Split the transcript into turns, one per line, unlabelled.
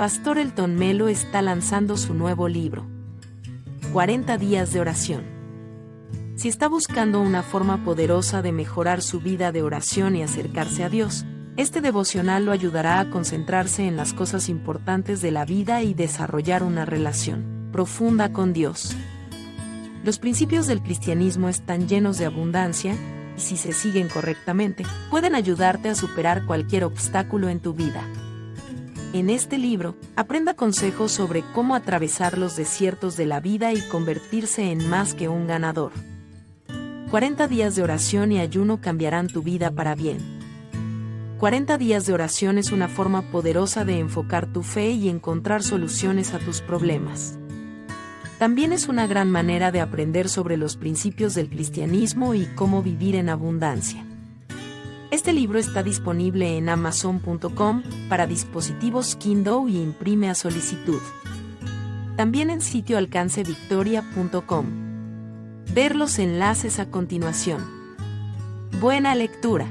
Pastor Elton Melo está lanzando su nuevo libro, 40 días de oración. Si está buscando una forma poderosa de mejorar su vida de oración y acercarse a Dios, este devocional lo ayudará a concentrarse en las cosas importantes de la vida y desarrollar una relación profunda con Dios. Los principios del cristianismo están llenos de abundancia, y si se siguen correctamente, pueden ayudarte a superar cualquier obstáculo en tu vida. En este libro, aprenda consejos sobre cómo atravesar los desiertos de la vida y convertirse en más que un ganador. 40 días de oración y ayuno cambiarán tu vida para bien. 40 días de oración es una forma poderosa de enfocar tu fe y encontrar soluciones a tus problemas. También es una gran manera de aprender sobre los principios del cristianismo y cómo vivir en abundancia. Este libro está disponible en amazon.com para dispositivos Kindle y imprime a solicitud. También en sitio alcancevictoria.com. Ver los enlaces a continuación. Buena lectura.